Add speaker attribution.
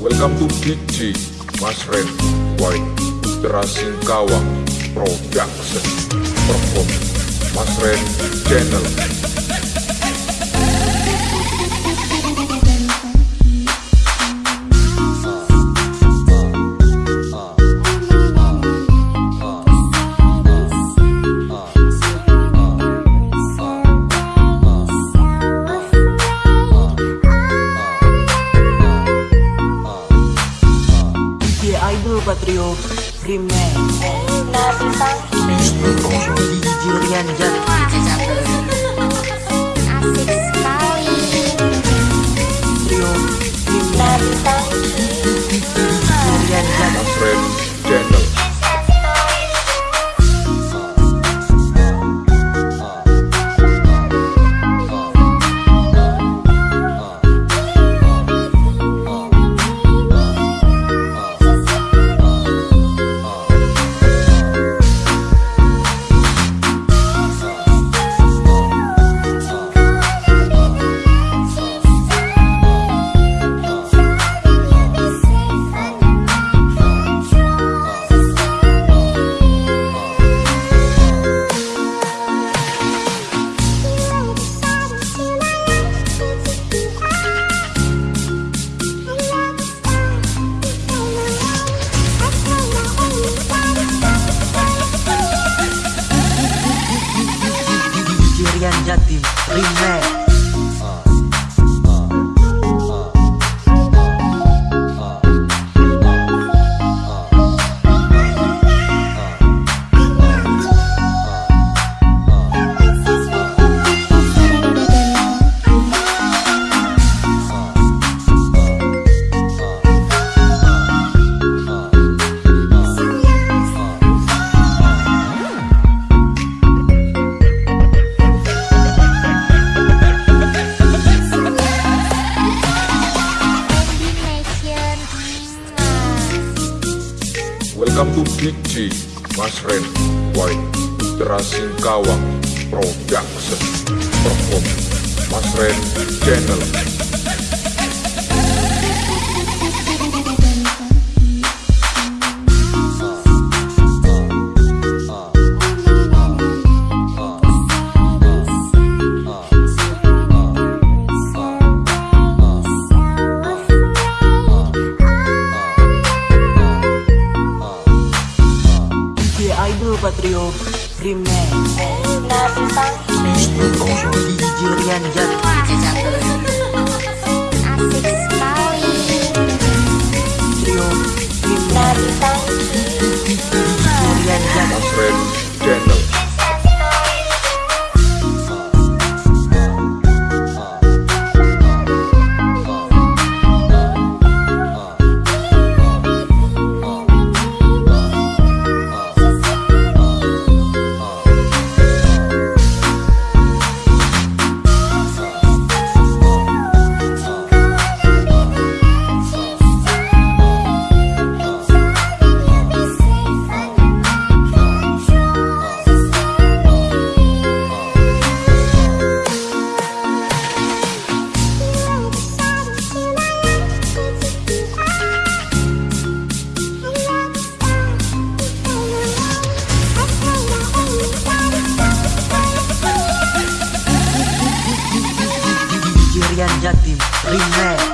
Speaker 1: Welcome to DJ Mas Ren White Putra Singkawang Production Perform Mas Ren Channel
Speaker 2: Patrio Remix. DJ Rian Jat.
Speaker 3: Asik happy,
Speaker 1: relax. To DJ Mas Ren White Putra Singkawang Production. Perform. Mas Ren Channel
Speaker 2: Idol Patrio Remix Rian Jat
Speaker 3: Asik
Speaker 2: Remix